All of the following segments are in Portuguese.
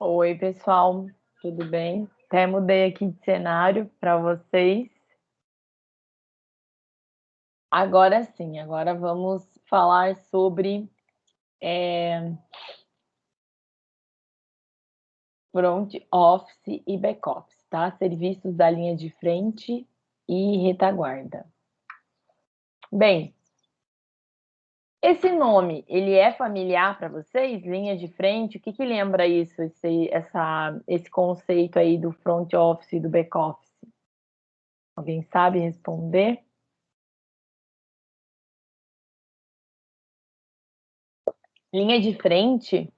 Oi, pessoal, tudo bem? Até mudei aqui de cenário para vocês. Agora sim, agora vamos falar sobre é, front office e back office, tá? Serviços da linha de frente e retaguarda. Bem, esse nome, ele é familiar para vocês? Linha de frente, o que, que lembra isso, esse, essa, esse conceito aí do front office e do back office? Alguém sabe responder? Linha de frente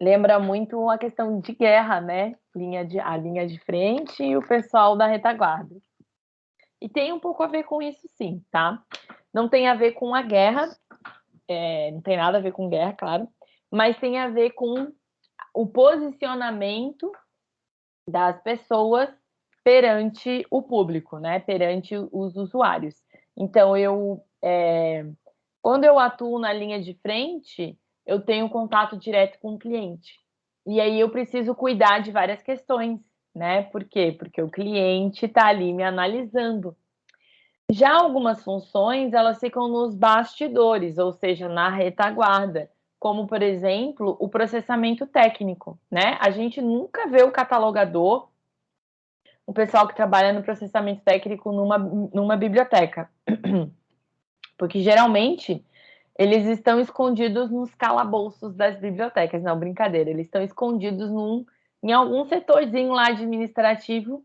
lembra muito a questão de guerra, né? Linha de, a linha de frente e o pessoal da retaguarda. E tem um pouco a ver com isso, sim, tá? Não tem a ver com a guerra, é, não tem nada a ver com guerra, claro, mas tem a ver com o posicionamento das pessoas perante o público, né? Perante os usuários. Então, eu, é, quando eu atuo na linha de frente, eu tenho contato direto com o cliente. E aí eu preciso cuidar de várias questões, né? Por quê? Porque o cliente está ali me analisando. Já algumas funções, elas ficam nos bastidores, ou seja, na retaguarda, como, por exemplo, o processamento técnico, né? A gente nunca vê o catalogador, o pessoal que trabalha no processamento técnico numa, numa biblioteca. Porque, geralmente, eles estão escondidos nos calabouços das bibliotecas. Não, brincadeira, eles estão escondidos num, em algum setorzinho lá administrativo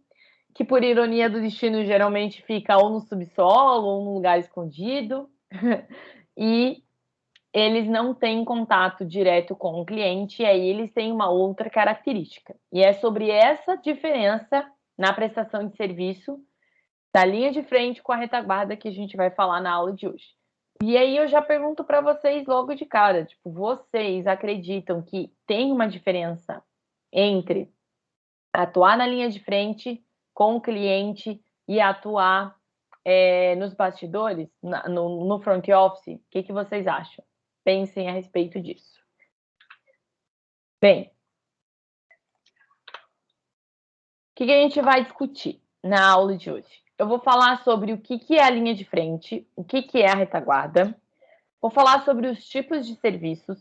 que por ironia do destino geralmente fica ou no subsolo ou num lugar escondido, e eles não têm contato direto com o cliente, e aí eles têm uma outra característica. E é sobre essa diferença na prestação de serviço da linha de frente com a retaguarda que a gente vai falar na aula de hoje. E aí eu já pergunto para vocês logo de cara, tipo, vocês acreditam que tem uma diferença entre atuar na linha de frente com o cliente e atuar é, nos bastidores, na, no, no, front office? O que, que vocês acham? Pensem a respeito disso. Bem, o que, que a gente vai discutir na aula de hoje? Eu vou falar sobre o que, que é a linha de frente, o que, que é a retaguarda, vou falar sobre os tipos de serviços,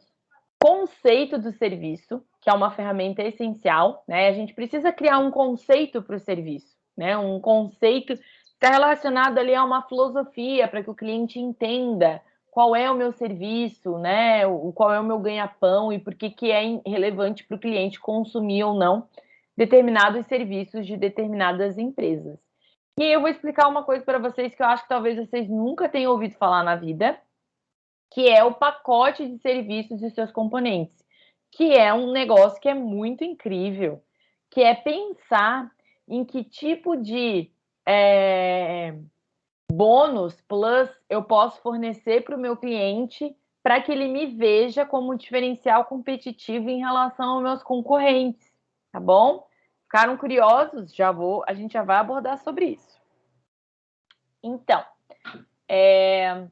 conceito do serviço, que é uma ferramenta essencial, né? A gente precisa criar um conceito para o serviço, né? Um conceito está relacionado ali a uma filosofia para que o cliente entenda qual é o meu serviço, né? O, qual é o meu ganha-pão e por que, que é relevante para o cliente consumir ou não determinados serviços de determinadas empresas. E eu vou explicar uma coisa para vocês que eu acho que talvez vocês nunca tenham ouvido falar na vida, que é o pacote de serviços e seus componentes, que é um negócio que é muito incrível, que é pensar em que tipo de é, bônus plus eu posso fornecer para o meu cliente para que ele me veja como um diferencial competitivo em relação aos meus concorrentes, tá bom? Ficaram curiosos? Já vou, a gente já vai abordar sobre isso. Então, é,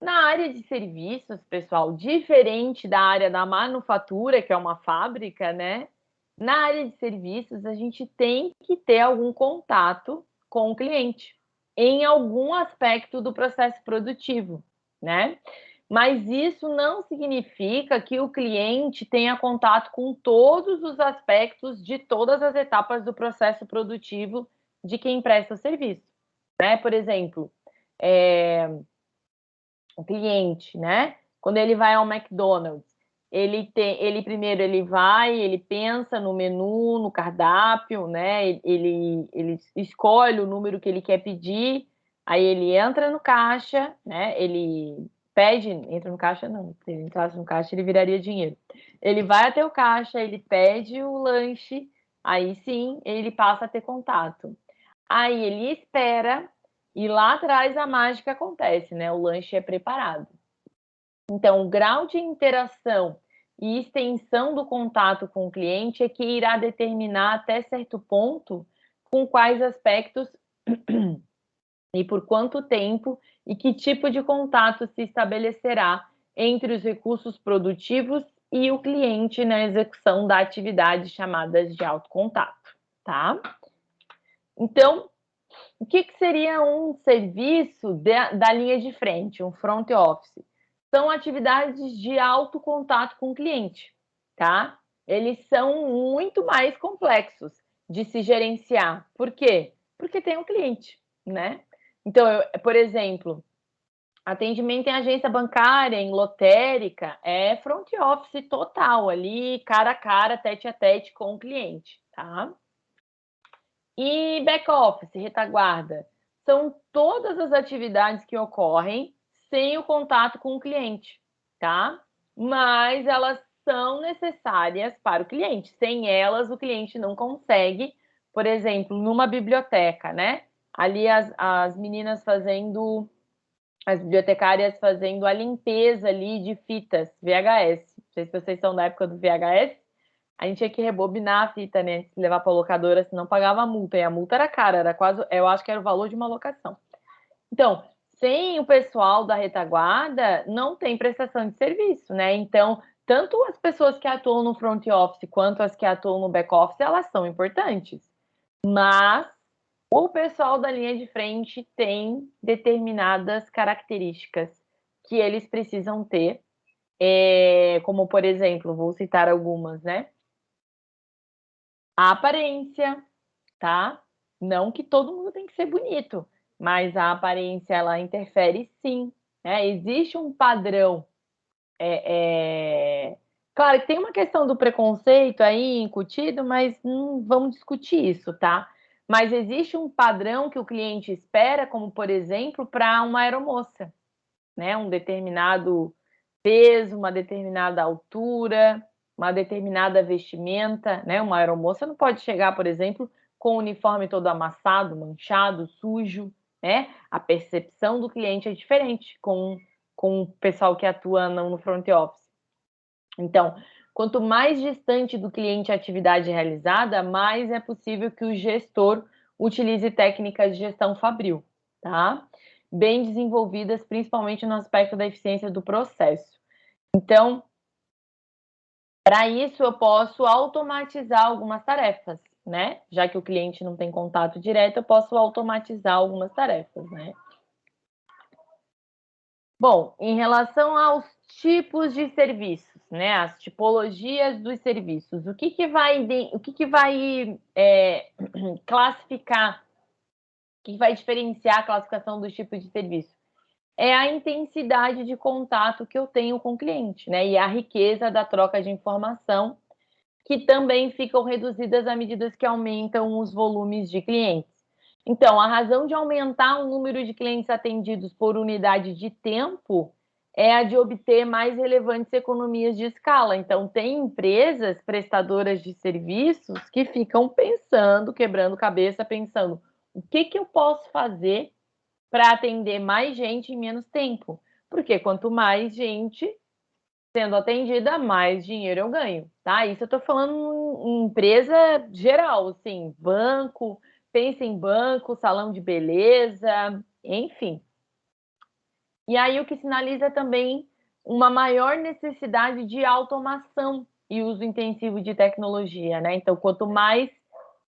na área de serviços, pessoal, diferente da área da manufatura, que é uma fábrica, né? Na área de serviços, a gente tem que ter algum contato com o cliente em algum aspecto do processo produtivo, né? Mas isso não significa que o cliente tenha contato com todos os aspectos de todas as etapas do processo produtivo de quem presta o serviço, né? Por exemplo, é, o cliente, né? Quando ele vai ao McDonald's, ele tem, ele primeiro ele vai, ele pensa no menu, no cardápio, né? Ele, ele escolhe o número que ele quer pedir, aí ele entra no caixa, né? Ele pede, entra no caixa não, se ele entrasse no caixa ele viraria dinheiro. Ele vai até o caixa, ele pede o lanche, aí sim ele passa a ter contato. Aí ele espera e lá atrás a mágica acontece, né? O lanche é preparado. Então, o grau de interação e extensão do contato com o cliente é que irá determinar até certo ponto com quais aspectos e por quanto tempo e que tipo de contato se estabelecerá entre os recursos produtivos e o cliente na execução da atividade chamadas de autocontato, tá? Então, o que, que seria um serviço de, da linha de frente, um front office? São atividades de alto contato com o cliente, tá? Eles são muito mais complexos de se gerenciar. Por quê? Porque tem um cliente, né? Então, eu, por exemplo, atendimento em agência bancária, em lotérica, é front office total ali, cara a cara, tete a tete com o cliente, tá? E back office, retaguarda, são todas as atividades que ocorrem sem o contato com o cliente, tá? Mas elas são necessárias para o cliente. Sem elas, o cliente não consegue, por exemplo, numa biblioteca, né? Ali as, as meninas fazendo, as bibliotecárias fazendo a limpeza ali de fitas VHS. Não sei se vocês são da época do VHS, a gente tinha que rebobinar a fita, né? Levar para a locadora, senão pagava a multa. E a multa era cara, era quase, eu acho que era o valor de uma locação. Então, sem o pessoal da retaguarda, não tem prestação de serviço, né? Então, tanto as pessoas que atuam no front office quanto as que atuam no back office, elas são importantes. Mas o pessoal da linha de frente tem determinadas características que eles precisam ter, é, como por exemplo, vou citar algumas, né? A aparência, tá? Não que todo mundo tem que ser bonito, mas a aparência ela interfere sim. Né? Existe um padrão. É, é... Claro tem uma questão do preconceito aí incutido, mas não vamos discutir isso, tá? Mas existe um padrão que o cliente espera, como por exemplo, para uma aeromoça, né? Um determinado peso, uma determinada altura, uma determinada vestimenta, né? Uma aeromoça não pode chegar, por exemplo, com o uniforme todo amassado, manchado, sujo, né? A percepção do cliente é diferente com, com o pessoal que atua no front office. Então, quanto mais distante do cliente a atividade realizada, mais é possível que o gestor utilize técnicas de gestão fabril, tá? Bem desenvolvidas, principalmente no aspecto da eficiência do processo. Então, para isso, eu posso automatizar algumas tarefas, né? Já que o cliente não tem contato direto, eu posso automatizar algumas tarefas, né? Bom, em relação aos tipos de serviços, né? As tipologias dos serviços, o que, que vai, o que, que vai é, classificar, o que vai diferenciar a classificação dos tipos de serviço? É a intensidade de contato que eu tenho com o cliente, né? E a riqueza da troca de informação, que também ficam reduzidas à medida que aumentam os volumes de clientes. Então, a razão de aumentar o número de clientes atendidos por unidade de tempo é a de obter mais relevantes economias de escala. Então, tem empresas prestadoras de serviços que ficam pensando, quebrando cabeça, pensando o que, que eu posso fazer para atender mais gente em menos tempo. Porque quanto mais gente sendo atendida, mais dinheiro eu ganho, tá? Isso eu estou falando em empresa geral, assim, banco, pensa em banco, salão de beleza, enfim. E aí o que sinaliza também uma maior necessidade de automação e uso intensivo de tecnologia, né? Então, quanto mais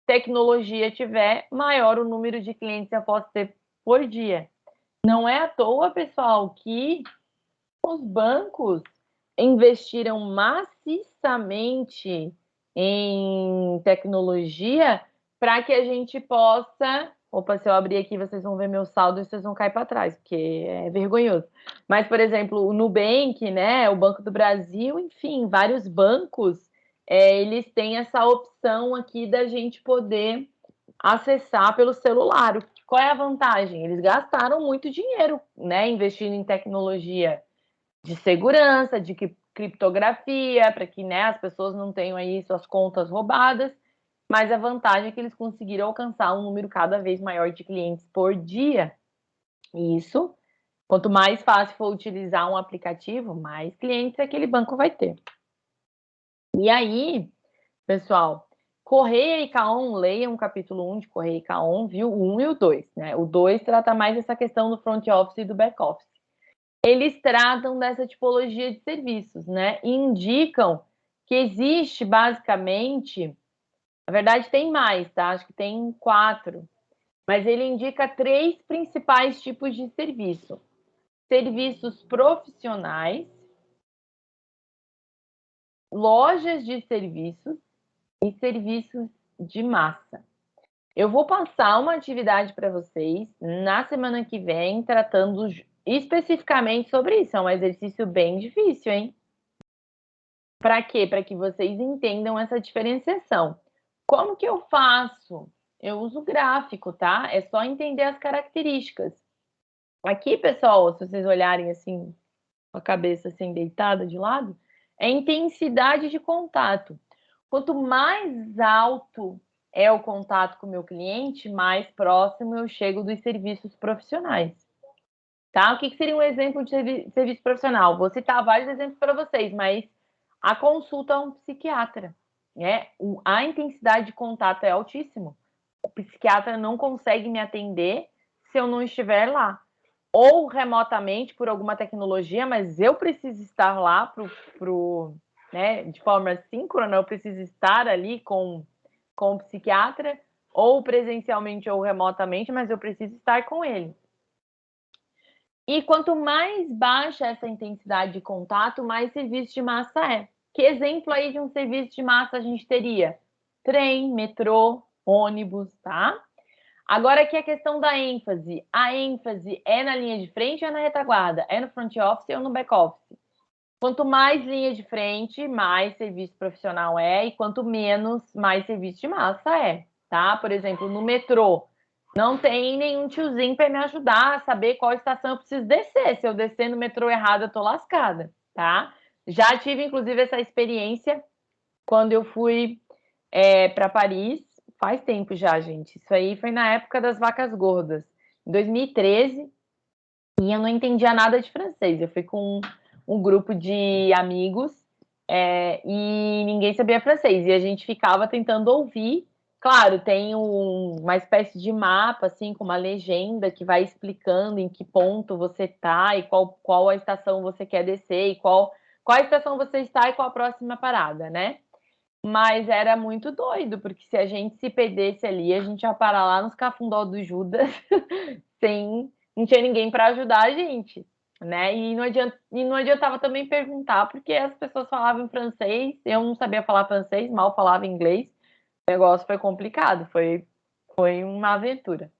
tecnologia tiver, maior o número de clientes eu posso ter por dia. Não é à toa, pessoal, que os bancos investiram maciçamente em tecnologia para que a gente possa. Opa, se eu abrir aqui, vocês vão ver meu saldo e vocês vão cair para trás, porque é vergonhoso. Mas, por exemplo, o Nubank, né, o Banco do Brasil, enfim, vários bancos, é, eles têm essa opção aqui da gente poder acessar pelo celular. Qual é a vantagem? Eles gastaram muito dinheiro, né, investindo em tecnologia de segurança, de criptografia, para que né, as pessoas não tenham aí suas contas roubadas. Mas a vantagem é que eles conseguiram alcançar um número cada vez maior de clientes por dia. Isso, quanto mais fácil for utilizar um aplicativo, mais clientes aquele banco vai ter. E aí, pessoal, Correia e Caon, leiam o capítulo 1 de Correia e Caon, viu? O 1 e o 2, né? O 2 trata mais dessa questão do front office e do back office. eles tratam dessa tipologia de serviços, né? E indicam que existe basicamente, na verdade tem mais, tá? Acho que tem quatro, mas ele indica três principais tipos de serviço: serviços profissionais, lojas de serviços e serviços de massa. Eu vou passar uma atividade para vocês na semana que vem, tratando especificamente sobre isso. É um exercício bem difícil, hein? Para quê? Para que vocês entendam essa diferenciação. Como que eu faço? Eu uso gráfico, tá? É só entender as características. Aqui, pessoal, se vocês olharem assim, com a cabeça assim deitada de lado, é intensidade de contato. Quanto mais alto é o contato com o meu cliente, mais próximo eu chego dos serviços profissionais. Tá? O que, seria um exemplo de serviço profissional? Vou citar vários exemplos para vocês, mas a consulta a um psiquiatra. Né? A intensidade de contato é altíssimo. O psiquiatra não consegue me atender se eu não estiver lá. Ou remotamente por alguma tecnologia, mas eu preciso estar lá pro, pro, né, de forma síncrona, eu preciso estar ali com, com o psiquiatra, ou presencialmente ou remotamente, mas eu preciso estar com ele. E quanto mais baixa essa intensidade de contato, mais serviço de massa é. Que exemplo aí de um serviço de massa a gente teria? Trem, metrô, ônibus, tá? Agora aqui a questão da ênfase. A ênfase é na linha de frente ou é na retaguarda? É no front office ou no back office? Quanto mais linha de frente, mais serviço profissional é, e quanto menos, mais serviço de massa é, tá? Por exemplo, no metrô, não tem nenhum tiozinho para me ajudar a saber qual estação eu preciso descer. Se eu descer no metrô errado, eu tô lascada, tá? Já tive, inclusive, essa experiência quando eu fui é, para Paris. Faz tempo já, gente. Isso aí foi na época das vacas gordas, em 2013. E eu não entendia nada de francês. Eu fui com um grupo de amigos é, e ninguém sabia francês. E a gente ficava tentando ouvir Claro, tem um, uma espécie de mapa, assim, com uma legenda que vai explicando em que ponto você está e qual, qual a estação você quer descer e qual, qual a estação você está e qual a próxima parada, né? Mas era muito doido, porque se a gente se perdesse ali, a gente ia parar lá nos cafundó do Judas sem não tinha ninguém para ajudar a gente, né? E não, adianta, e não adiantava também perguntar, porque as pessoas falavam francês, eu não sabia falar francês, mal falava inglês o negócio foi complicado, foi, foi uma aventura.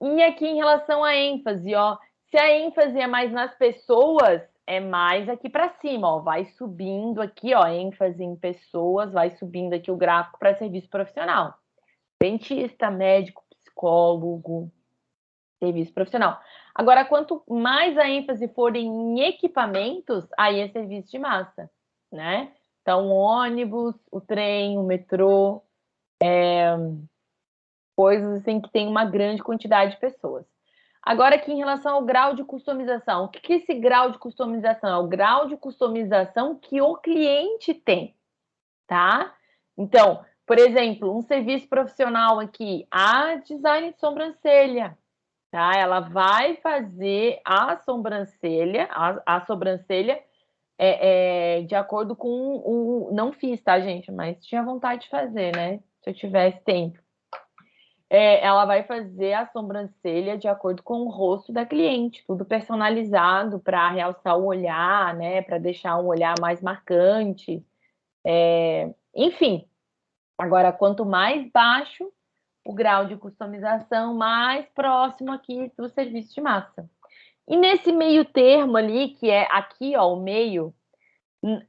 E aqui em relação à ênfase, ó, se a ênfase é mais nas pessoas, é mais aqui para cima, ó, vai subindo aqui, ó, ênfase em pessoas, vai subindo aqui o gráfico para serviço profissional. Dentista, médico, psicólogo, serviço profissional. Agora, quanto mais a ênfase for em equipamentos, aí é serviço de massa, né? Então, o ônibus, o trem, o metrô, é, coisas assim que tem uma grande quantidade de pessoas. Agora aqui em relação ao grau de customização, o que é esse grau de customização? É o grau de customização que o cliente tem, tá? Então, por exemplo, um serviço profissional aqui, a design de sobrancelha, tá? Ela vai fazer a sobrancelha, a, a sobrancelha é, é, de acordo com o. Não fiz, tá, gente? Mas tinha vontade de fazer, né? se eu tivesse tempo. É, ela vai fazer a sobrancelha de acordo com o rosto da cliente, tudo personalizado para realçar o olhar, né? Para deixar um olhar mais marcante. É, enfim, agora quanto mais baixo o grau de customização, mais próximo aqui do serviço de massa. E nesse meio termo ali, que é aqui, ó, o meio,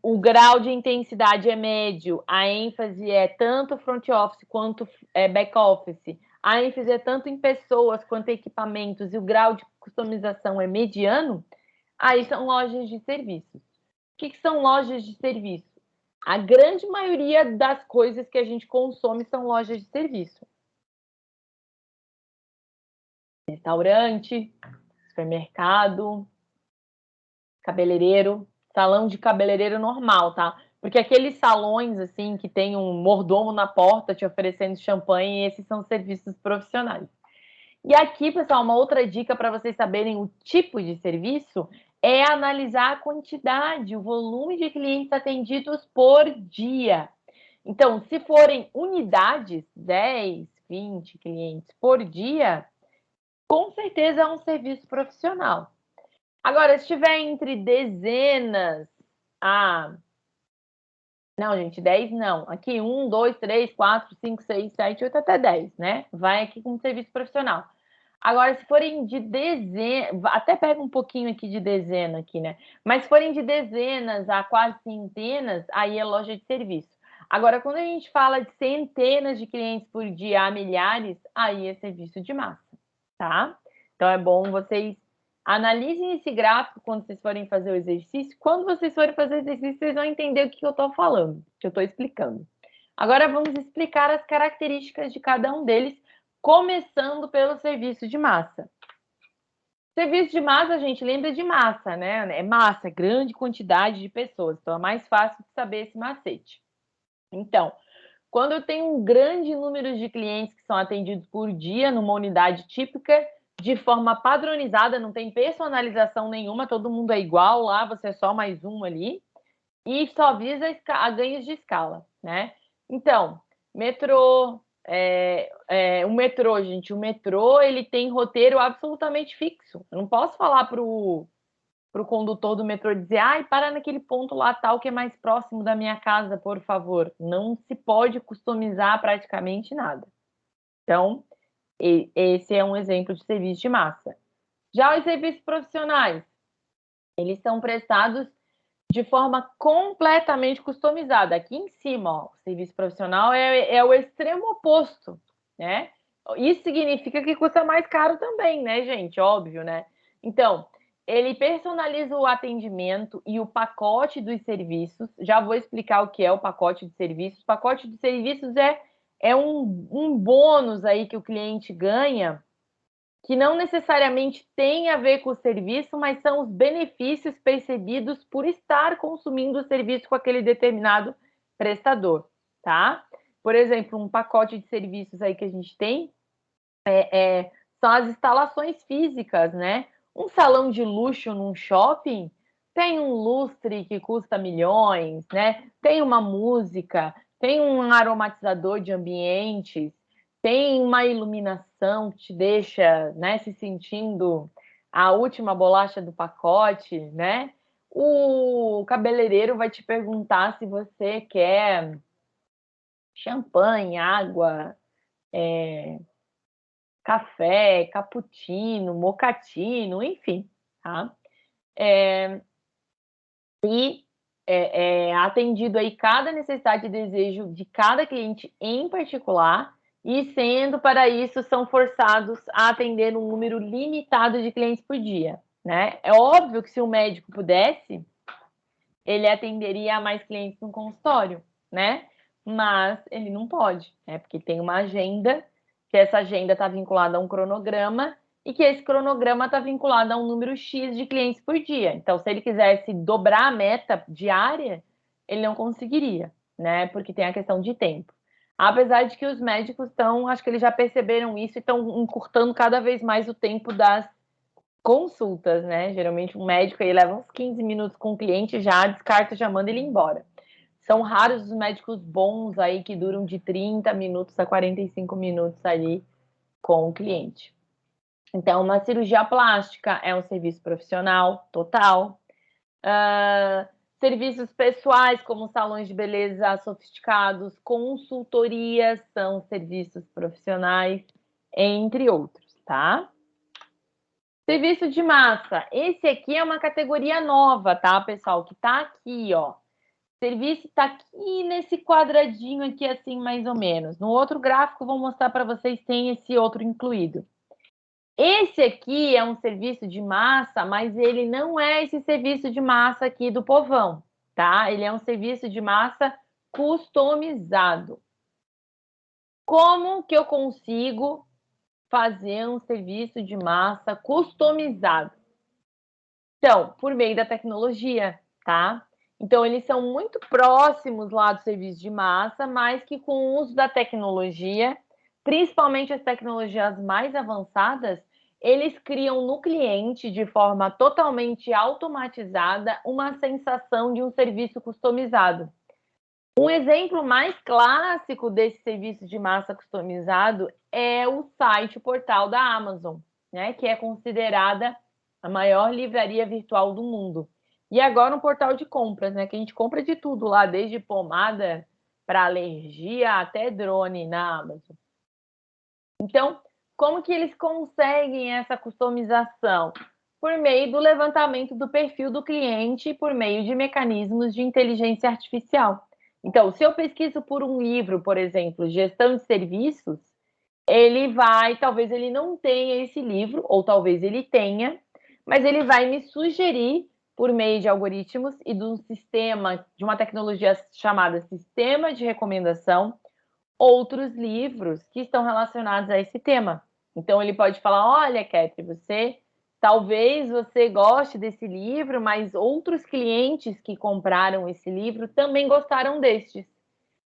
o grau de intensidade é médio, a ênfase é tanto front office quanto é, back office, a ênfase é tanto em pessoas quanto em equipamentos e o grau de customização é mediano, aí são lojas de serviços. O que, que são lojas de serviço? A grande maioria das coisas que a gente consome são lojas de serviço. Restaurante, supermercado, cabeleireiro, salão de cabeleireiro normal, tá? Porque aqueles salões, assim, que tem um mordomo na porta te oferecendo champanhe, esses são serviços profissionais. E aqui, pessoal, uma outra dica para vocês saberem o tipo de serviço é analisar a quantidade, o volume de clientes atendidos por dia. Então, se forem unidades, 10, 20 clientes por dia, com certeza é um serviço profissional. Agora, se estiver entre dezenas a. Não, gente, 10 não. Aqui, 1, 2, 3, 4, 5, 6, 7, 8 até 10, né? Vai aqui com serviço profissional. Agora, se forem de dezenas, até pega um pouquinho aqui de dezena aqui, né? Mas se forem de dezenas a quase centenas, aí é loja de serviço. Agora, quando a gente fala de centenas de clientes por dia a milhares, aí é serviço de massa, tá? Então é bom vocês analisem esse gráfico quando vocês forem fazer o exercício. Quando vocês forem fazer o exercício, vocês vão entender o que eu estou falando, que eu estou explicando. Agora vamos explicar as características de cada um deles começando pelo serviço de massa. Serviço de massa, a gente lembra de massa, né? É massa, grande quantidade de pessoas. Então, é mais fácil de saber esse macete. Então, quando eu tenho um grande número de clientes que são atendidos por dia numa unidade típica, de forma padronizada, não tem personalização nenhuma, todo mundo é igual lá, você é só mais um ali, e só visa a ganhos de escala, né? Então, metrô, é, é, o metrô, gente, o metrô ele tem roteiro absolutamente fixo. Eu não posso falar para o condutor do metrô dizer, ai, para naquele ponto lá tal que é mais próximo da minha casa, por favor. Não se pode customizar praticamente nada. Então, esse é um exemplo de serviço de massa. Já os serviços profissionais, eles são prestados de forma completamente customizada. Aqui em cima, ó, o serviço profissional é, é o extremo oposto, né? Isso significa que custa mais caro também, né, gente? Óbvio, né? Então, ele personaliza o atendimento e o pacote dos serviços. Já vou explicar o que é o pacote de serviços. O pacote de serviços é, é um, um bônus aí que o cliente ganha que não necessariamente tem a ver com o serviço, mas são os benefícios percebidos por estar consumindo o serviço com aquele determinado prestador, tá? Por exemplo, um pacote de serviços aí que a gente tem é, é, são as instalações físicas, né? Um salão de luxo num shopping tem um lustre que custa milhões, né? Tem uma música, tem um aromatizador de ambientes, tem uma iluminação que te deixa né, se sentindo a última bolacha do pacote, né? O cabeleireiro vai te perguntar se você quer champanhe, água, é, café, cappuccino, mocatino, enfim, tá? É, e é, é atendido aí cada necessidade e desejo de cada cliente em particular e sendo para isso são forçados a atender um número limitado de clientes por dia, né? É óbvio que se o médico pudesse, ele atenderia a mais clientes no consultório, né? Mas ele não pode, né? Porque tem uma agenda, que essa agenda está vinculada a um cronograma e que esse cronograma está vinculado a um número X de clientes por dia. Então, se ele quisesse dobrar a meta diária, ele não conseguiria, né? Porque tem a questão de tempo. Apesar de que os médicos estão, acho que eles já perceberam isso e estão encurtando cada vez mais o tempo das consultas, né? Geralmente um médico aí leva uns 15 minutos com o cliente, já descarta, já manda ele embora. São raros os médicos bons aí que duram de 30 minutos a 45 minutos ali com o cliente. Então, uma cirurgia plástica é um serviço profissional total. Uh, Serviços pessoais, como salões de beleza sofisticados, consultorias, são serviços profissionais, entre outros, tá? Serviço de massa. Esse aqui é uma categoria nova, tá, pessoal? Que tá aqui, ó. Serviço tá aqui nesse quadradinho aqui, assim, mais ou menos. No outro gráfico, vou mostrar para vocês, tem esse outro incluído. Esse aqui é um serviço de massa, mas ele não é esse serviço de massa aqui do povão, tá? Ele é um serviço de massa customizado. Como que eu consigo fazer um serviço de massa customizado? Então, por meio da tecnologia, tá? Então, eles são muito próximos lá do serviço de massa, mas que com o uso da tecnologia, principalmente as tecnologias mais avançadas, eles criam no cliente, de forma totalmente automatizada, uma sensação de um serviço customizado. Um exemplo mais clássico desse serviço de massa customizado é o site, o portal da Amazon, né, que é considerada a maior livraria virtual do mundo. E agora um portal de compras, né, que a gente compra de tudo lá, desde pomada para alergia até drone na Amazon. Então, como que eles conseguem essa customização? Por meio do levantamento do perfil do cliente por meio de mecanismos de inteligência artificial. Então, se eu pesquiso por um livro, por exemplo, gestão de serviços, ele vai, talvez ele não tenha esse livro, ou talvez ele tenha, mas ele vai me sugerir por meio de algoritmos e de um sistema, de uma tecnologia chamada sistema de recomendação, outros livros que estão relacionados a esse tema. Então ele pode falar: olha, Ketri, você talvez você goste desse livro, mas outros clientes que compraram esse livro também gostaram destes.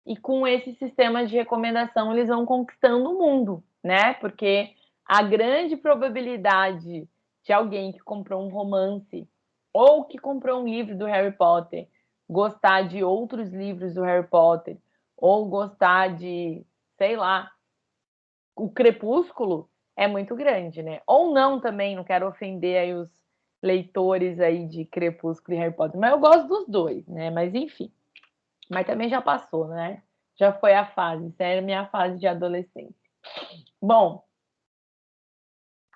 E com esse sistema de recomendação, eles vão conquistando o mundo, né? Porque a grande probabilidade de alguém que comprou um romance ou que comprou um livro do Harry Potter gostar de outros livros do Harry Potter ou gostar de, sei lá, o Crepúsculo, é muito grande, né? Ou não também, não quero ofender aí os leitores aí de Crepúsculo e Harry Potter, mas eu gosto dos dois, né? Mas enfim. Mas também já passou, né? Já foi a fase, isso era minha fase de adolescência. Bom,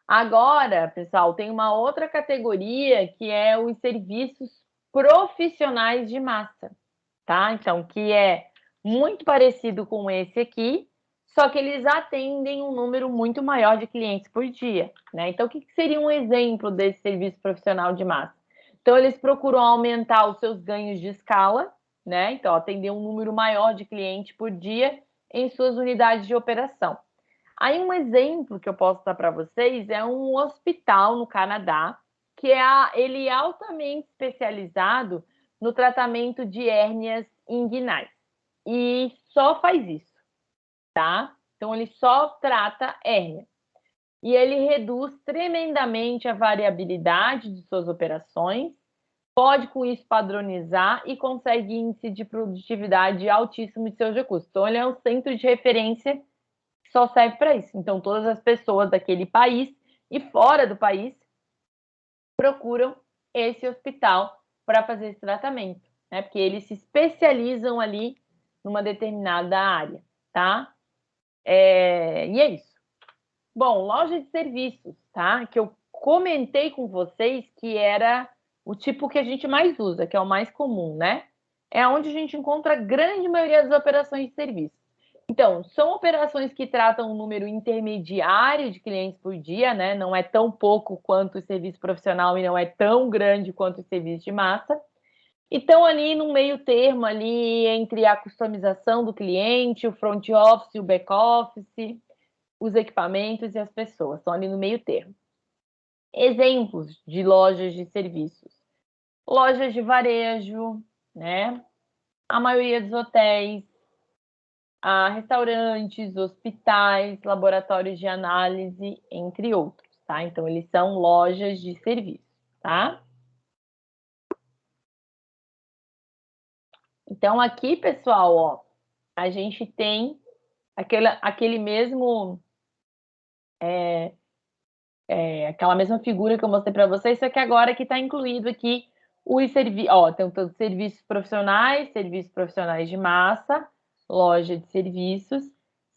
agora, pessoal, tem uma outra categoria que é os serviços profissionais de massa, tá? Então, que é muito parecido com esse aqui, só que eles atendem um número muito maior de clientes por dia. Né? Então, o que seria um exemplo desse serviço profissional de massa? Então, eles procuram aumentar os seus ganhos de escala, né? Então, atender um número maior de clientes por dia em suas unidades de operação. Aí, um exemplo que eu posso dar para vocês é um hospital no Canadá, que é a, ele é altamente especializado no tratamento de hérnias inguinais. E só faz isso tá? Então, ele só trata hérnia. E ele reduz tremendamente a variabilidade de suas operações, pode com isso padronizar e consegue índice de produtividade altíssimo de seus recursos. Então, ele é um centro de referência só serve para isso. Então, todas as pessoas daquele país e fora do país procuram esse hospital para fazer esse tratamento, né? Porque eles se especializam ali numa determinada área, tá? É, e é isso. Bom, loja de serviços, tá? Que eu comentei com vocês que era o tipo que a gente mais usa, que é o mais comum, né? É onde a gente encontra a grande maioria das operações de serviço. Então, são operações que tratam um número intermediário de clientes por dia, né? Não é tão pouco quanto o serviço profissional e não é tão grande quanto o serviço de massa. E estão ali no meio termo ali entre a customização do cliente, o front office, o back office, os equipamentos e as pessoas. Estão ali no meio termo. Exemplos de lojas de serviços. Lojas de varejo, né? A maioria dos hotéis, a restaurantes, hospitais, laboratórios de análise, entre outros, tá? Então, eles são lojas de serviço, tá? Então, aqui, pessoal, ó, a gente tem aquele, aquele mesmo. É, é, aquela mesma figura que eu mostrei para vocês, só que agora que está incluído aqui os serviços. Ó, tem todos serviços profissionais, serviços profissionais de massa, loja de serviços,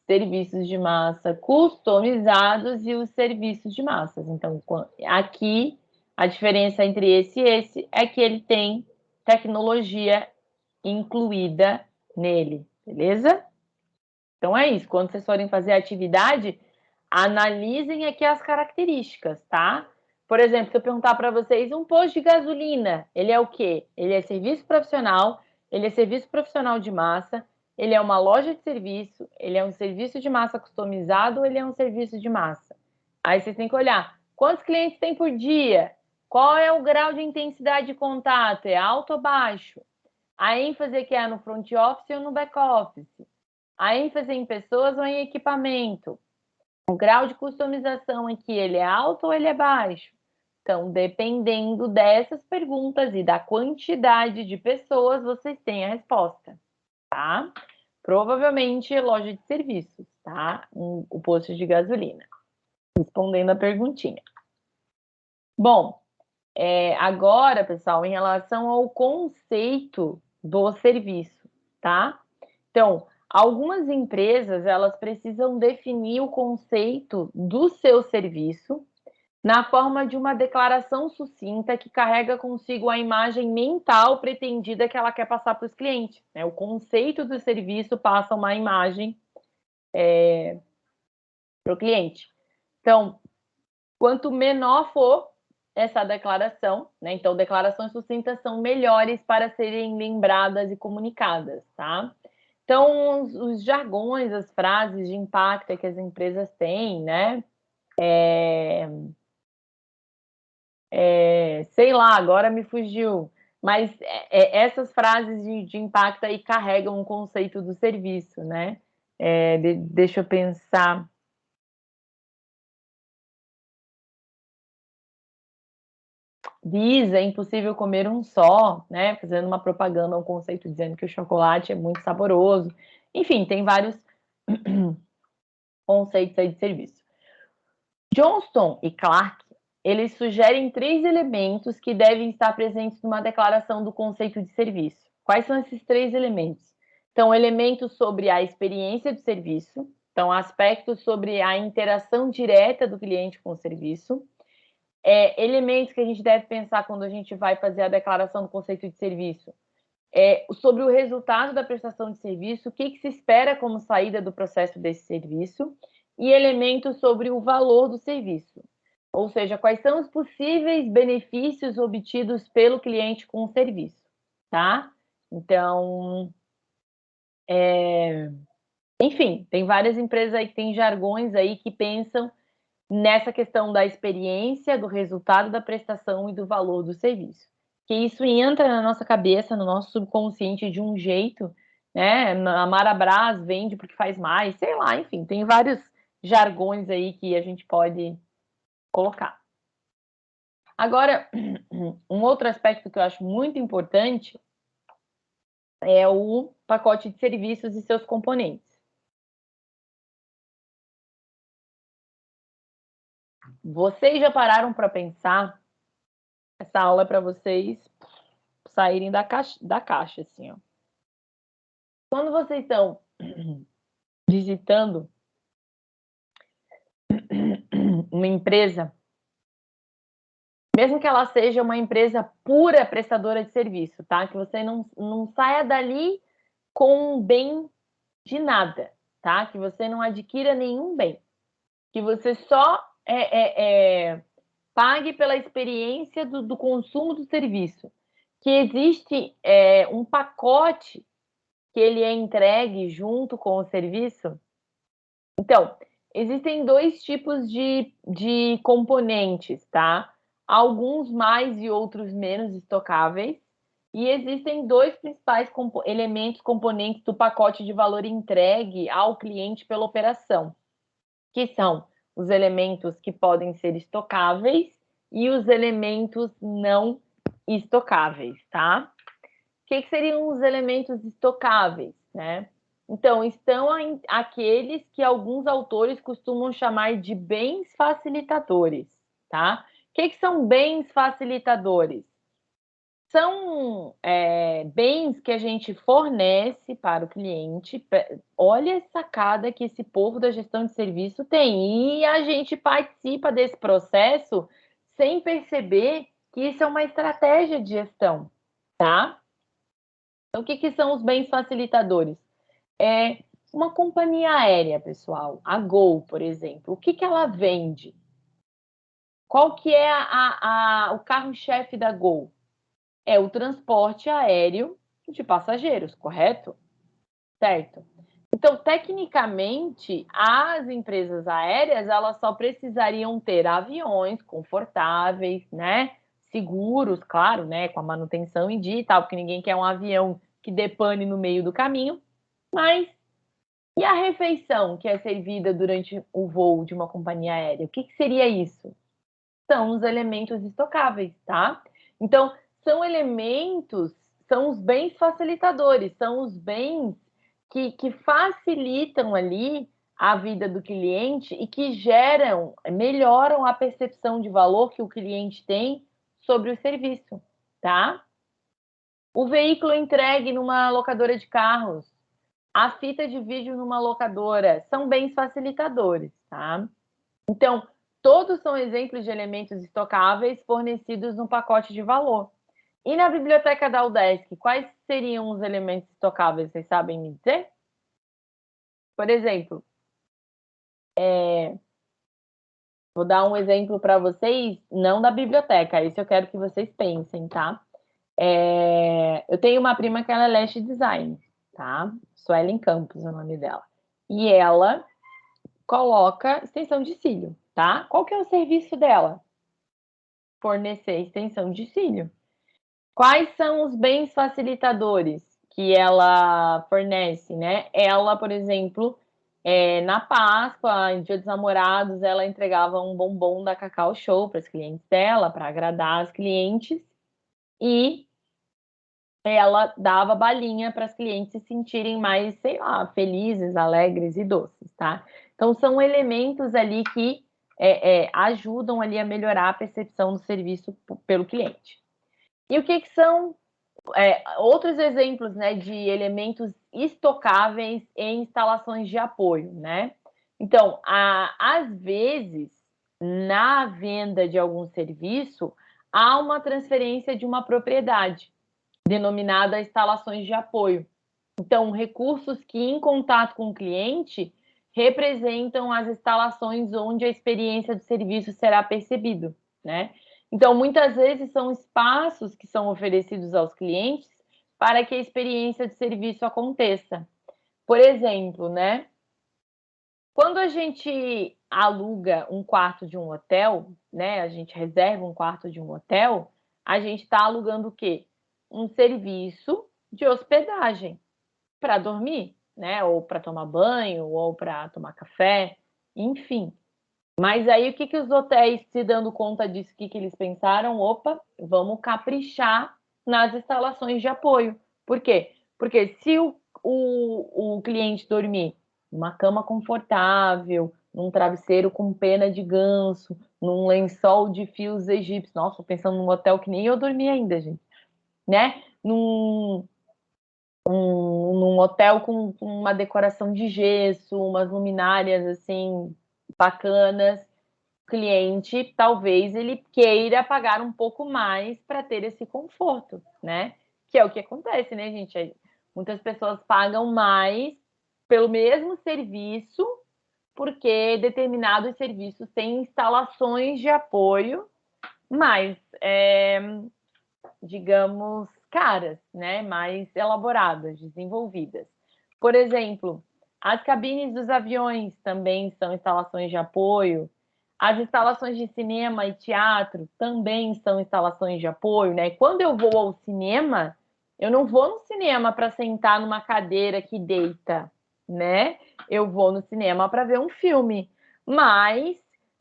serviços de massa customizados e os serviços de massas. Então, aqui a diferença entre esse e esse é que ele tem tecnologia incluída nele, beleza? Então é isso. Quando vocês forem fazer a atividade, analisem aqui as características, tá? Por exemplo, se eu perguntar para vocês, um posto de gasolina, ele é o quê? Ele é serviço profissional, ele é serviço profissional de massa, ele é uma loja de serviço, ele é um serviço de massa customizado ele é um serviço de massa? Aí vocês têm que olhar quantos clientes tem por dia, qual é o grau de intensidade de contato, é alto ou baixo? A ênfase que é no front office ou no back office. A ênfase em pessoas ou em equipamento. O grau de customização aqui, ele é alto ou ele é baixo? Então, dependendo dessas perguntas e da quantidade de pessoas, vocês têm a resposta, tá? Provavelmente loja de serviços, tá? Um, o posto de gasolina. Respondendo a perguntinha. Bom, é, agora, pessoal, em relação ao conceito do serviço, tá? Então, algumas empresas, elas precisam definir o conceito do seu serviço na forma de uma declaração sucinta que carrega consigo a imagem mental pretendida que ela quer passar para os clientes. Né? O conceito do serviço passa uma imagem é, para o cliente. Então, quanto menor for essa declaração, né? Então, declarações sucintas são melhores para serem lembradas e comunicadas, tá? Então, os, os jargões, as frases de impacto que as empresas têm, né? É, é, sei lá, agora me fugiu. Mas é, é, essas frases de, de, impacto aí carregam um conceito do serviço, né? É, de, deixa eu pensar. Diz, é impossível comer um só, né? Fazendo uma propaganda, um conceito dizendo que o chocolate é muito saboroso. Enfim, tem vários conceitos aí de serviço. Johnston e Clark eles sugerem três elementos que devem estar presentes numa declaração do conceito de serviço. Quais são esses três elementos? Então, elementos sobre a experiência do serviço, então, aspectos sobre a interação direta do cliente com o serviço, é, elementos que a gente deve pensar quando a gente vai fazer a declaração do conceito de serviço, é, sobre o resultado da prestação de serviço, o que, que se espera como saída do processo desse serviço, e elementos sobre o valor do serviço. Ou seja, quais são os possíveis benefícios obtidos pelo cliente com o serviço, tá? Então, é... enfim, tem várias empresas aí que têm jargões aí que pensam nessa questão da experiência, do resultado da prestação e do valor do serviço. Que isso entra na nossa cabeça, no nosso subconsciente de um jeito, né? A Marabras vende porque faz mais, sei lá, enfim, tem vários jargões aí que a gente pode colocar. Agora, um outro aspecto que eu acho muito importante é o pacote de serviços e seus componentes. Vocês já pararam para pensar? Essa aula é para vocês saírem da caixa, da caixa, assim, ó. Quando vocês estão visitando uma empresa, mesmo que ela seja uma empresa pura prestadora de serviço, tá? Que você não, não saia dali com um bem de nada, tá? Que você não adquira nenhum bem. Que você só é, é, é, pague pela experiência do, do, consumo do serviço. Que existe é, um pacote que ele é entregue junto com o serviço. Então, Existem dois tipos de, de componentes, tá? Alguns mais e outros menos estocáveis. E existem dois principais compo elementos componentes do pacote de valor entregue ao cliente pela operação, que são os elementos que podem ser estocáveis e os elementos não estocáveis, tá? O que, que seriam os elementos estocáveis, né? Então, estão aqueles que alguns autores costumam chamar de bens facilitadores, tá? O que, que são bens facilitadores? São é, bens que a gente fornece para o cliente. Olha a sacada que esse povo da gestão de serviço tem. E a gente participa desse processo sem perceber que isso é uma estratégia de gestão, tá? Então, o que, que são os bens facilitadores? É uma companhia aérea, pessoal, a Gol, por exemplo, o que, que ela vende? Qual que é a, a, o carro-chefe da Gol? É o transporte aéreo de passageiros, correto? Certo. Então, tecnicamente, as empresas aéreas elas só precisariam ter aviões confortáveis, né? Seguros, claro, né? Com a manutenção em dia e tal, porque ninguém quer um avião que depane no meio do caminho mas E a refeição que é servida durante o voo de uma companhia aérea, o que, que seria isso? São os elementos estocáveis, tá? Então, são elementos, são os bens facilitadores, são os bens que, que facilitam ali a vida do cliente e que geram, melhoram a percepção de valor que o cliente tem sobre o serviço, tá? O veículo entregue numa locadora de carros, a fita de vídeo numa locadora, são bens facilitadores, tá? Então, todos são exemplos de elementos estocáveis fornecidos no pacote de valor. E na biblioteca da UDESC, quais seriam os elementos estocáveis? Vocês sabem me dizer? Por exemplo, é... vou dar um exemplo para vocês, não da biblioteca, isso eu quero que vocês pensem, tá? É... Eu tenho uma prima que ela é Lash Design, tá? Suelen Campos é o nome dela. E ela coloca extensão de cílio, tá? Qual que é o serviço dela? Fornecer extensão de cílio. Quais são os bens facilitadores que ela fornece, né? Ela, por exemplo, é, na Páscoa, em Dia dos Namorados, ela entregava um bombom da Cacau Show para os clientes dela, para agradar as clientes, e ela dava balinha para as clientes se sentirem mais, sei lá, felizes, alegres e doces, tá? Então, são elementos ali que é, é, ajudam ali a melhorar a percepção do serviço pelo cliente. E o que, que são é, outros exemplos né, de elementos estocáveis em instalações de apoio, né? Então, a, às vezes, na venda de algum serviço, há uma transferência de uma propriedade, denominada instalações de apoio. Então, recursos que, em contato com o cliente, representam as instalações onde a experiência do serviço será percebido, né? Então, muitas vezes são espaços que são oferecidos aos clientes para que a experiência de serviço aconteça. Por exemplo, né? Quando a gente aluga um quarto de um hotel, né? A gente reserva um quarto de um hotel, a gente está alugando o quê? Um serviço de hospedagem para dormir, né? Ou para tomar banho, ou para tomar café, enfim. Mas aí o que, que os hotéis, se dando conta disso, o que, que eles pensaram? Opa, vamos caprichar nas instalações de apoio. Por quê? Porque se o, o, o cliente dormir numa cama confortável, num travesseiro com pena de ganso, num lençol de fios egípcios, nossa, pensando num hotel que nem eu dormi ainda, gente, né? Num, um, num hotel com, com uma decoração de gesso, umas luminárias assim bacanas, cliente talvez ele queira pagar um pouco mais para ter esse conforto, né? Que é o que acontece, né, gente? Muitas pessoas pagam mais pelo mesmo serviço porque determinados serviços têm instalações de apoio mais, é, digamos, caras, né? Mais elaboradas, desenvolvidas. Por exemplo, as cabines dos aviões também são instalações de apoio. As instalações de cinema e teatro também são instalações de apoio, né? quando eu vou ao cinema, eu não vou no cinema para sentar numa cadeira que deita, né? Eu vou no cinema para ver um filme. Mas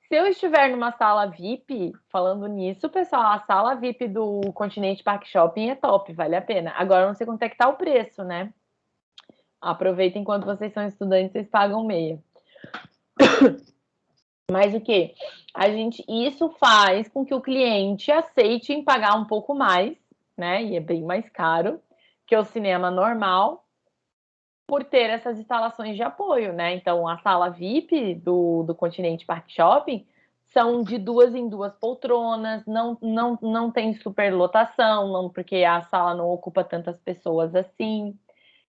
se eu estiver numa sala VIP, falando nisso, pessoal, a sala VIP do Continente Park Shopping é top, vale a pena. Agora eu não sei quanto é que tá o preço, né? Aproveita enquanto vocês são estudantes, vocês pagam meia. Mas o que? A gente, isso faz com que o cliente aceite em pagar um pouco mais, né? E é bem mais caro que o cinema normal, por ter essas instalações de apoio, né? Então, a sala VIP do, do Continente Park Shopping são de duas em duas poltronas, não, não, não tem superlotação, não, porque a sala não ocupa tantas pessoas assim.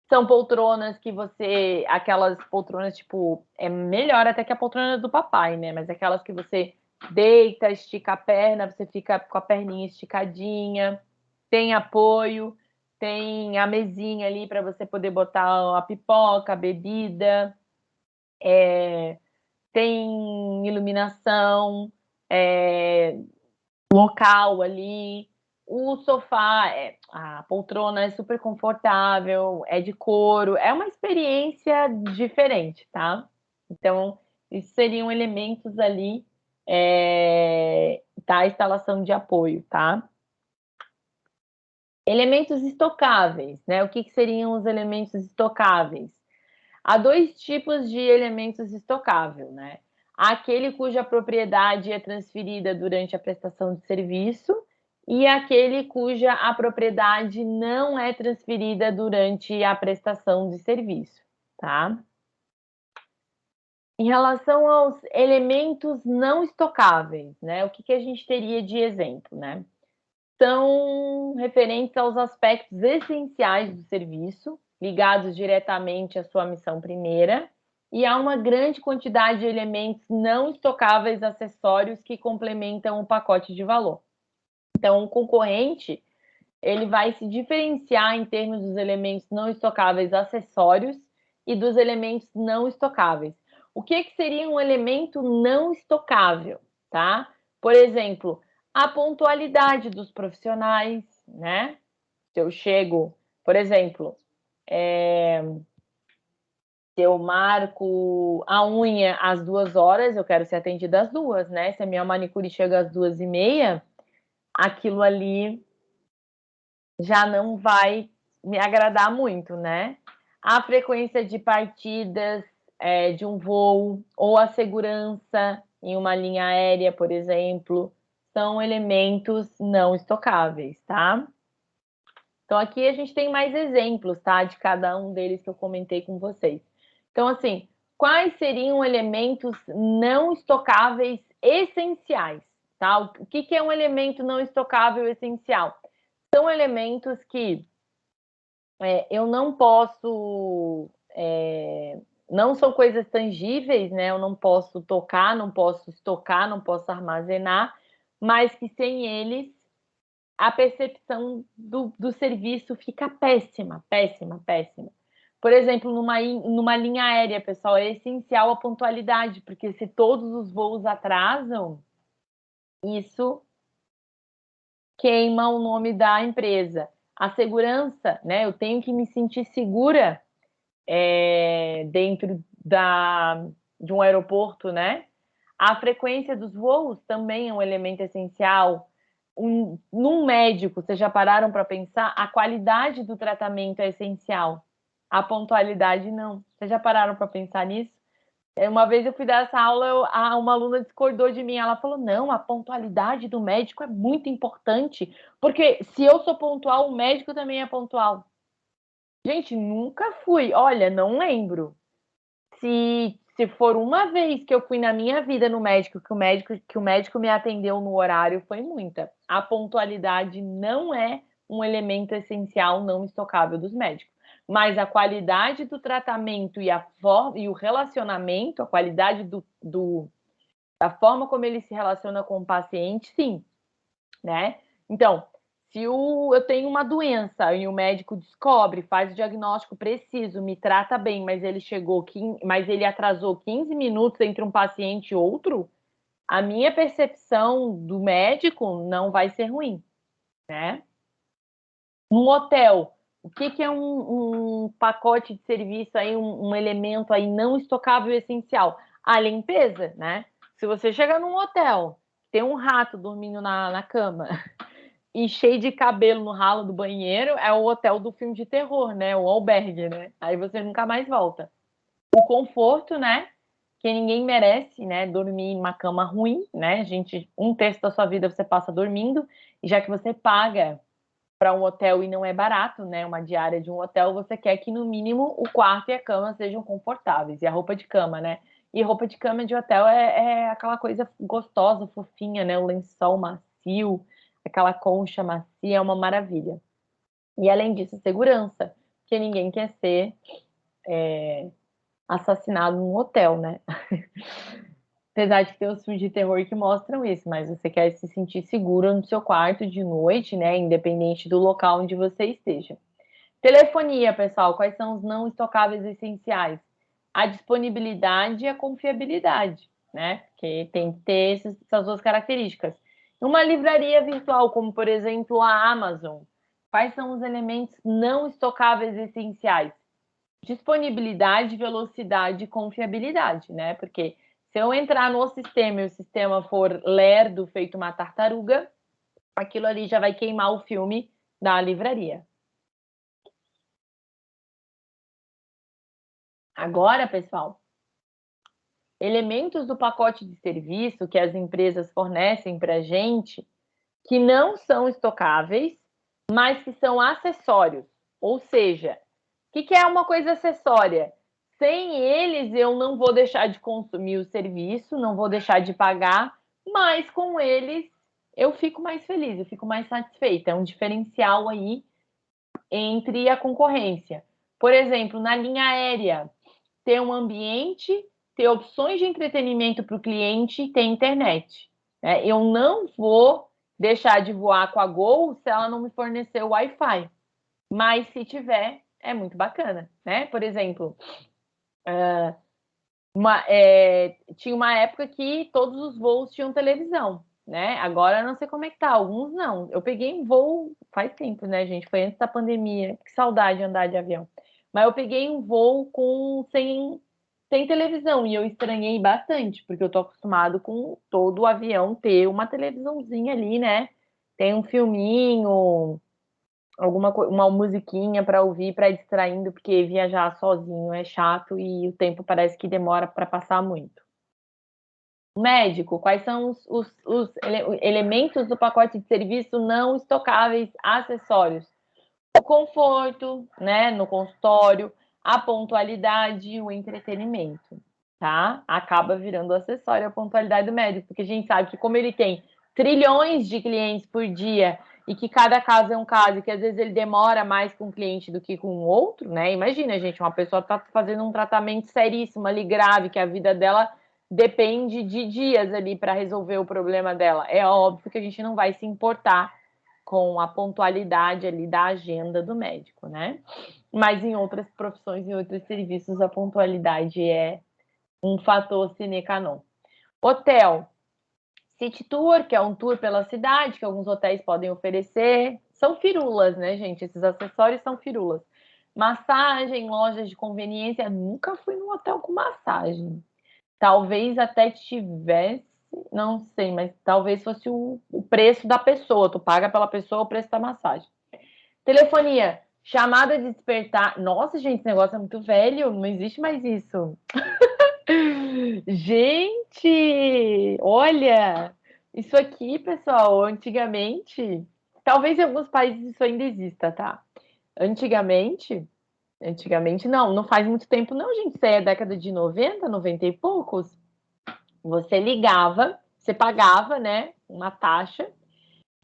São poltronas que você. Aquelas poltronas, tipo, é melhor até que a poltrona do papai, né? Mas aquelas que você deita, estica a perna, você fica com a perninha esticadinha, tem apoio, tem a mesinha ali para você poder botar a pipoca, a bebida, é, tem iluminação, é, local ali, o sofá, é, a poltrona é super confortável, é de couro, é uma experiência diferente, tá? Então, isso seriam elementos ali é, da instalação de apoio, tá? Elementos estocáveis, né? O que, que seriam os elementos estocáveis? Há dois tipos de elementos estocáveis, né? Aquele cuja propriedade é transferida durante a prestação de serviço e aquele cuja a propriedade não é transferida durante a prestação de serviço, tá? Em relação aos elementos não estocáveis, né? O que, que a gente teria de exemplo, né? São referentes aos aspectos essenciais do serviço, ligados diretamente à sua missão primeira, e há uma grande quantidade de elementos não estocáveis acessórios que complementam o pacote de valor. Então, o concorrente ele vai se diferenciar em termos dos elementos não estocáveis acessórios e dos elementos não estocáveis. O que, que seria um elemento não estocável, tá? Por exemplo, a pontualidade dos profissionais, né? Se eu chego, por exemplo, é, se eu marco a unha às duas horas, eu quero ser atendida às duas, né? Se a minha manicure chega às duas e meia, aquilo ali já não vai me agradar muito, né? A frequência de partidas é, de um voo ou a segurança em uma linha aérea, por exemplo, são elementos não estocáveis, tá? Então, aqui a gente tem mais exemplos, tá? De cada um deles que eu comentei com vocês. Então, assim, quais seriam elementos não estocáveis essenciais, tá? O que, que é um elemento não estocável essencial? São elementos que é, eu não posso é, não são coisas tangíveis, né? Eu não posso tocar, não posso estocar, não posso armazenar, mas que sem eles a percepção do, do serviço fica péssima, péssima, péssima. Por exemplo, numa, numa linha aérea, pessoal, é essencial a pontualidade, porque se todos os voos atrasam, isso queima o nome da empresa. A segurança, né? Eu tenho que me sentir segura é, dentro da, de um aeroporto, né? A frequência dos voos também é um elemento essencial. Um, num médico, vocês já pararam para pensar? A qualidade do tratamento é essencial. A pontualidade não. Vocês já pararam para pensar nisso? É, uma vez eu fui dar essa aula, eu, a, uma aluna discordou de mim. Ela falou: não, a pontualidade do médico é muito importante, porque se eu sou pontual, o médico também é pontual. Gente, nunca fui. Olha, não lembro. Se, se for uma vez que eu fui na minha vida no médico, que o médico, que o médico me atendeu no horário, foi muita. A pontualidade não é um elemento essencial não estocável dos médicos. Mas a qualidade do tratamento e, a forma, e o relacionamento, a qualidade do, do, da forma como ele se relaciona com o paciente, sim. Né? Então, se o, eu tenho uma doença e o médico descobre, faz o diagnóstico preciso, me trata bem, mas ele chegou, mas ele atrasou 15 minutos entre um paciente e outro, a minha percepção do médico não vai ser ruim, né? Um hotel, o que, que é um, um, pacote de serviço aí, um, um elemento aí não estocável essencial? A limpeza, né? Se você chega num hotel, tem um rato dormindo na, na cama, e cheio de cabelo no ralo do banheiro é o hotel do filme de terror, né? O albergue, né? Aí você nunca mais volta. O conforto, né? Que ninguém merece, né? Dormir em uma cama ruim, né? Gente, um terço da sua vida você passa dormindo, e já que você paga para um hotel e não é barato, né? Uma diária de um hotel, você quer que no mínimo o quarto e a cama sejam confortáveis, e a roupa de cama, né? E roupa de cama de hotel é, é aquela coisa gostosa, fofinha, né? O lençol macio aquela concha macia é uma maravilha. E além disso, segurança, porque ninguém quer ser é, assassinado num hotel, né? Apesar de ter os filmes de terror que mostram isso, mas você quer se sentir seguro no seu quarto de noite, né? Independente do local onde você esteja. Telefonia, pessoal, quais são os não estocáveis essenciais? A disponibilidade e a confiabilidade, né? Porque tem que ter essas duas características. Uma livraria virtual, como por exemplo a Amazon, quais são os elementos não estocáveis essenciais? Disponibilidade, velocidade e confiabilidade, né? Porque se eu entrar no sistema e o sistema for lerdo, feito uma tartaruga, aquilo ali já vai queimar o filme da livraria. Agora, pessoal, elementos do pacote de serviço que as empresas fornecem para a gente que não são estocáveis, mas que são acessórios. Ou seja, o que, é uma coisa acessória? Sem eles, eu não vou deixar de consumir o serviço, não vou deixar de pagar, mas com eles eu fico mais feliz, eu fico mais satisfeita. É um diferencial aí entre a concorrência. Por exemplo, na linha aérea, ter um ambiente ter opções de entretenimento para o cliente e ter internet. Né? Eu não vou deixar de voar com a Gol se ela não me fornecer o Wi-Fi. Mas se tiver, é muito bacana, né? Por exemplo, uh, uma, é, tinha uma época que todos os voos tinham televisão, né? Agora não sei como é que tá, alguns não. Eu peguei um voo faz tempo, né, gente? Foi antes da pandemia. Que saudade de andar de avião. Mas eu peguei um voo com sem tem televisão e eu estranhei bastante, porque eu tô acostumado com todo o avião ter uma televisãozinha ali, né? Tem um filminho, alguma uma musiquinha para ouvir, para distraindo, porque viajar sozinho é chato e o tempo parece que demora para passar muito. Médico, quais são os, os, os ele, elementos do pacote de serviço não estocáveis, acessórios? O conforto, né, no consultório, a pontualidade e o entretenimento, tá? Acaba virando acessório a pontualidade do médico, porque a gente sabe que como ele tem trilhões de clientes por dia e que cada caso é um caso, e que às vezes ele demora mais com um cliente do que com o outro, né? Imagina, gente, uma pessoa está fazendo um tratamento seríssimo ali, grave, que a vida dela depende de dias ali para resolver o problema dela. É óbvio que a gente não vai se importar com a pontualidade ali da agenda do médico, né? Mas em outras profissões, em outros serviços, a pontualidade é um fator sine qua non. Hotel. City Tour, que é um tour pela cidade, que alguns hotéis podem oferecer. São firulas, né, gente? Esses acessórios são firulas. Massagem, lojas de conveniência. Nunca fui num hotel com massagem. Talvez até tivesse não sei, mas talvez fosse o, o preço da pessoa. Tu paga pela pessoa o preço da massagem. Telefonia, chamada de despertar. Nossa, gente, esse negócio é muito velho, não existe mais isso. gente, olha, isso aqui, pessoal, antigamente, talvez em alguns países isso ainda exista, tá? Antigamente, antigamente não, não faz muito tempo não, gente, isso aí é década de 90, 90 e poucos. Você ligava, você pagava, né, uma taxa,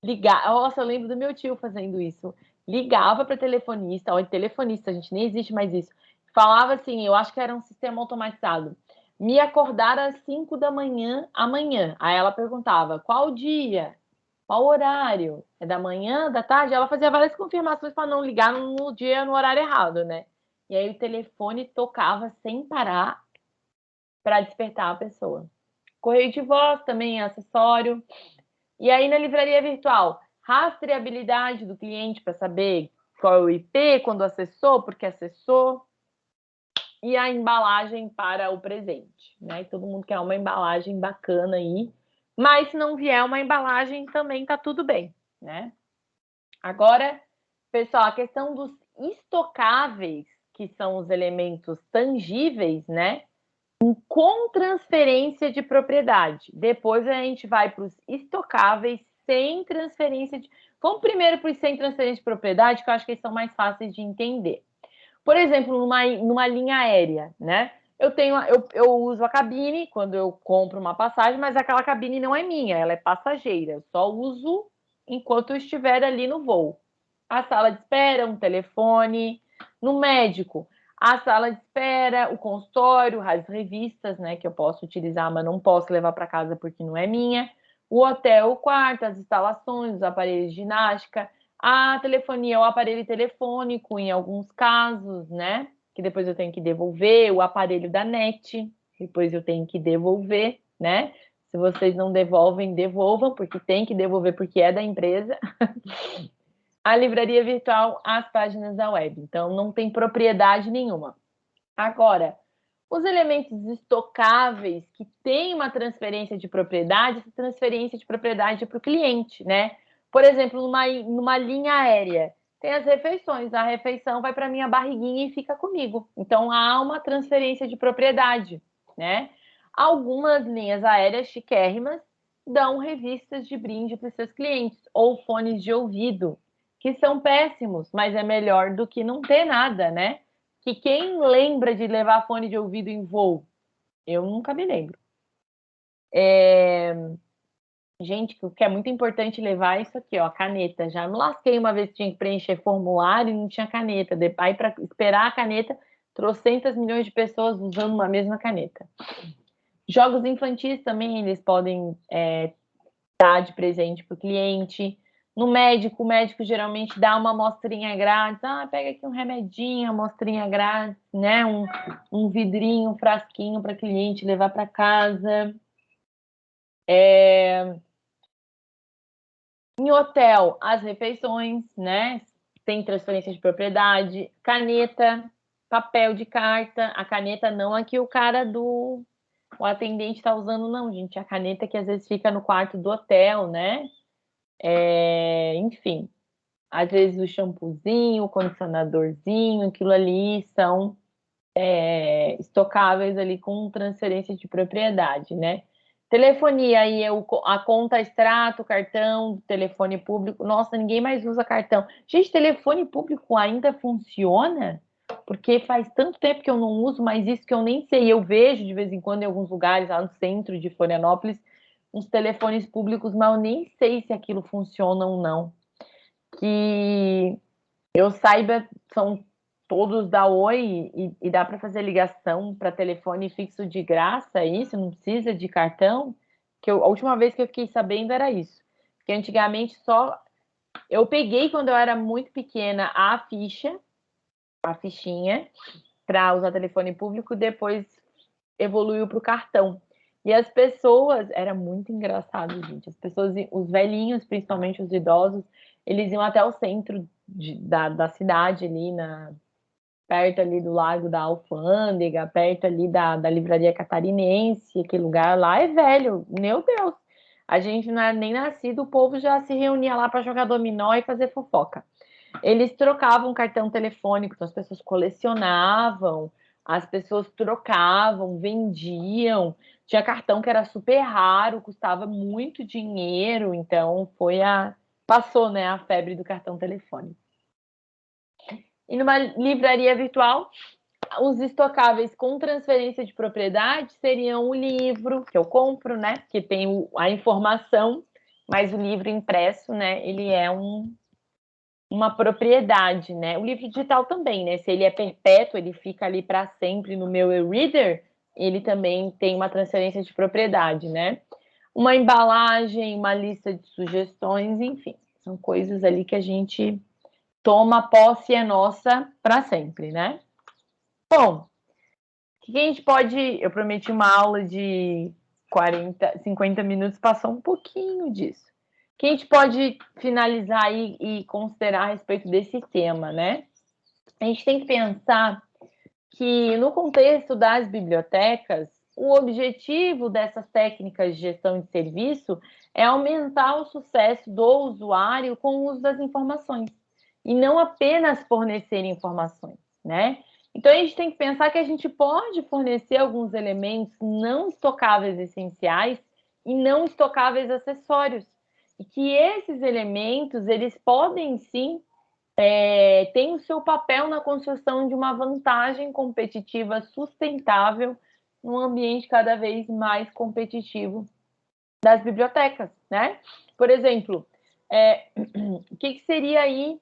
ligava. Nossa, eu lembro do meu tio fazendo isso. Ligava para telefonista, olha, telefonista, a gente nem existe mais isso. Falava assim, eu acho que era um sistema automatizado. Me acordar às 5 da manhã amanhã. Aí ela perguntava: qual dia? Qual horário? É da manhã, da tarde? Ela fazia várias confirmações para não ligar no dia, no horário errado, né? E aí o telefone tocava sem parar para despertar a pessoa. Correio de voz também é acessório. E aí na livraria virtual, rastreabilidade do cliente para saber qual é o IP, quando acessou, porque acessou. E a embalagem para o presente, né? Todo mundo quer uma embalagem bacana aí. Mas se não vier uma embalagem, também tá tudo bem, né? Agora, pessoal, a questão dos estocáveis, que são os elementos tangíveis, né? com transferência de propriedade. Depois a gente vai para os estocáveis sem transferência de. Vamos primeiro para os sem transferência de propriedade, que eu acho que eles são mais fáceis de entender. Por exemplo, numa, numa linha aérea, né? Eu tenho, eu, eu uso a cabine quando eu compro uma passagem, mas aquela cabine não é minha, ela é passageira. Eu só uso enquanto eu estiver ali no voo. A sala de espera, um telefone. No médico, a sala de espera, o consultório, as revistas, né, que eu posso utilizar, mas não posso levar para casa porque não é minha, o hotel, o quarto, as instalações, os aparelhos de ginástica, a telefonia, o aparelho telefônico, em alguns casos, né, que depois eu tenho que devolver, o aparelho da net, depois eu tenho que devolver, né, Se vocês não devolvem, devolvam, porque tem que devolver, porque é da empresa. a livraria virtual, as páginas da web. Então, não tem propriedade nenhuma. Agora, os elementos estocáveis que têm uma transferência de propriedade, essa transferência de propriedade é para o cliente, né? Por exemplo, numa, numa linha aérea, tem as refeições. A refeição vai para minha barriguinha e fica comigo. Então, há uma transferência de propriedade, né? Algumas linhas aéreas chiquérrimas dão revistas de brinde para os seus clientes, ou fones de ouvido, que são péssimos, mas é melhor do que não ter nada, né? Que quem lembra de levar fone de ouvido em voo? Eu nunca me lembro. É... Gente, o que é muito importante levar é isso aqui, ó, caneta. Já me lasquei uma vez que tinha que preencher formulário e não tinha caneta. Aí, para esperar a caneta, trocentas milhões de pessoas usando uma mesma caneta. Jogos infantis também, eles podem é, dar de presente para o cliente. No médico, o médico geralmente dá uma amostrinha grátis. Ah, pega aqui um remedinho, amostrinha grátis, né? Um, um vidrinho, um frasquinho para cliente levar para casa. É... Em hotel, as refeições, né? Tem transferência de propriedade, caneta, papel de carta. A caneta não aqui o cara do o atendente está usando, não, gente. A caneta que às vezes fica no quarto do hotel, né? É, enfim, às vezes o shampoozinho, o condicionadorzinho, aquilo ali são é, estocáveis ali com transferência de propriedade, né? Telefonia aí é o, a conta extrato, cartão, telefone público. Nossa, ninguém mais usa cartão. Gente, telefone público ainda funciona? Porque faz tanto tempo que eu não uso, mas isso que eu nem sei. Eu vejo de vez em quando em alguns lugares lá no centro de Florianópolis uns telefones públicos, mas eu nem sei se aquilo funciona ou não. Que eu saiba, são todos da Oi e, e dá para fazer ligação para telefone fixo de graça, isso? Não precisa de cartão? Que eu, a última vez que eu fiquei sabendo era isso. Que antigamente só eu peguei quando eu era muito pequena a ficha, a fichinha para usar telefone público, depois evoluiu para o cartão. E as pessoas, era muito engraçado, gente. As pessoas, os velhinhos, principalmente os idosos, eles iam até o centro de, da, da cidade ali, na, perto ali do Lago da Alfândega, perto ali da, da Livraria Catarinense, aquele lugar lá é velho, meu Deus. A gente não é nem nascido, o povo já se reunia lá para jogar dominó e fazer fofoca. Eles trocavam cartão telefônico, então as pessoas colecionavam, as pessoas trocavam, vendiam. Tinha cartão que era super raro, custava muito dinheiro, então foi a passou, né, a febre do cartão telefônico. E numa livraria virtual, os estocáveis com transferência de propriedade seriam o livro que eu compro, né, que tem a informação, mas o livro impresso, né, ele é um uma propriedade, né? O livro digital também, né? Se ele é perpétuo, ele fica ali para sempre no meu e-reader, ele também tem uma transferência de propriedade, né? Uma embalagem, uma lista de sugestões, enfim, são coisas ali que a gente toma posse é nossa para sempre, né? Bom, o que a gente pode. Eu prometi uma aula de 40, 50 minutos, passou um pouquinho disso que a gente pode finalizar aí e considerar a respeito desse tema, né? A gente tem que pensar que, no contexto das bibliotecas, o objetivo dessas técnicas de gestão de serviço é aumentar o sucesso do usuário com o uso das informações e não apenas fornecer informações, né? Então a gente tem que pensar que a gente pode fornecer alguns elementos não estocáveis essenciais e não estocáveis acessórios e que esses elementos eles podem sim é, ter o seu papel na construção de uma vantagem competitiva sustentável num ambiente cada vez mais competitivo das bibliotecas, né? Por exemplo, é, o que, que, seria aí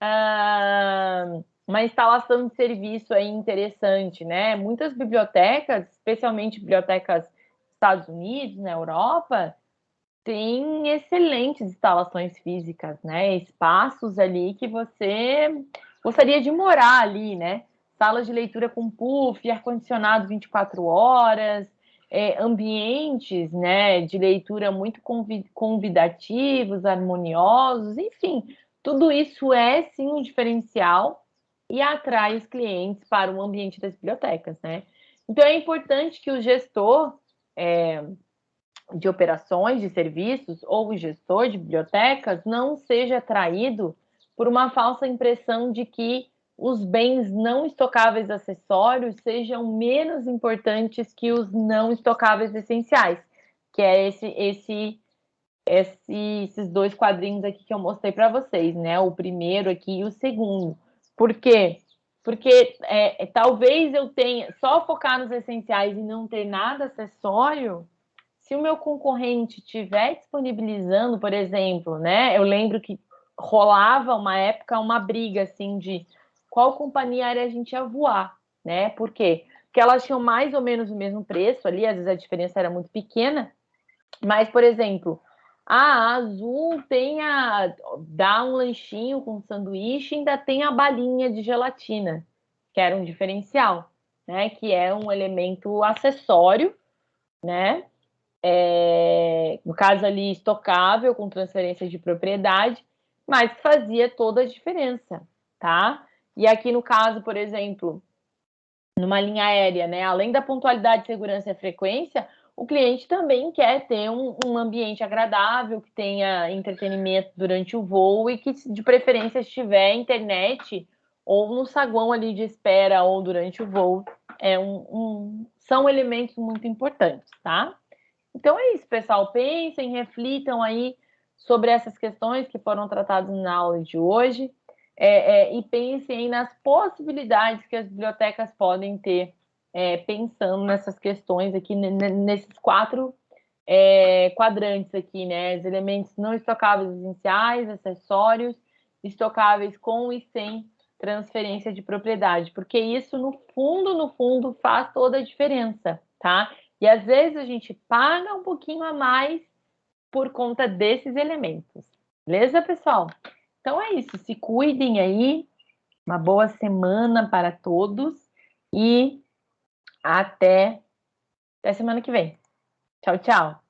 ah, uma instalação de serviço aí interessante, né? Muitas bibliotecas, especialmente bibliotecas dos Estados Unidos, na Europa, tem excelentes instalações físicas, né? Espaços ali que você gostaria de morar ali, né? Salas de leitura com puff, ar-condicionado 24 horas, é, ambientes né, de leitura muito convidativos, harmoniosos, enfim, tudo isso é sim um diferencial e atrai os clientes para o ambiente das bibliotecas, né? Então é importante que o gestor é, de operações de serviços ou o gestor de bibliotecas não seja atraído por uma falsa impressão de que os bens não estocáveis acessórios sejam menos importantes que os não estocáveis essenciais, que é esse, esse, esse esses dois quadrinhos aqui que eu mostrei para vocês, né? O primeiro aqui e o segundo. Por quê? Porque é, é, talvez eu tenha só focar nos essenciais e não ter nada acessório. Se o meu concorrente estiver disponibilizando, por exemplo, né? Eu lembro que rolava uma época uma briga assim de qual companhia aérea a gente ia voar, né? Por quê? Porque elas tinham mais ou menos o mesmo preço ali, às vezes a diferença era muito pequena, mas, por exemplo, a Azul tem a dá um lanchinho com sanduíche, ainda tem a balinha de gelatina, que era um diferencial, né? Que é um elemento acessório, né? É, no caso ali, estocável, com transferência de propriedade, mas fazia toda a diferença, tá? E aqui no caso, por exemplo, numa linha aérea, né, além da pontualidade, segurança e frequência, o cliente também quer ter um, um, ambiente agradável, que tenha entretenimento durante o voo e que, de preferência, estiver internet ou no saguão ali de espera ou durante o voo. É um, um, são elementos muito importantes, tá? Então é isso, pessoal. Pensem, reflitam aí sobre essas questões que foram tratadas na aula de hoje é, é, e pensem nas possibilidades que as bibliotecas podem ter é, pensando nessas questões aqui, nesses quatro é, quadrantes aqui, né? Os elementos não estocáveis essenciais, acessórios, estocáveis com e sem transferência de propriedade, porque isso, no fundo, no fundo, faz toda a diferença, tá? E às vezes a gente paga um pouquinho a mais por conta desses elementos. Beleza, pessoal? Então é isso. Se cuidem aí. Uma boa semana para todos e até, até semana que vem. Tchau, tchau.